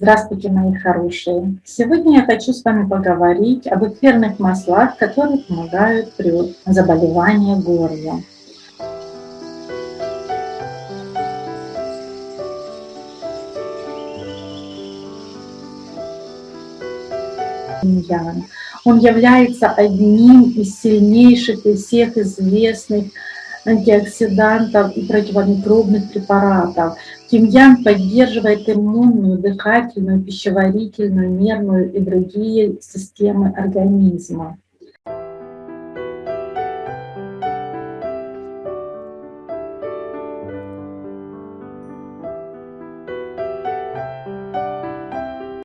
Здравствуйте, мои хорошие! Сегодня я хочу с вами поговорить об эфирных маслах, которые помогают при заболевании горла. Он является одним из сильнейших из всех известных антиоксидантов и противомикробных препаратов. Тимьян поддерживает иммунную, дыхательную, пищеварительную, нервную и другие системы организма.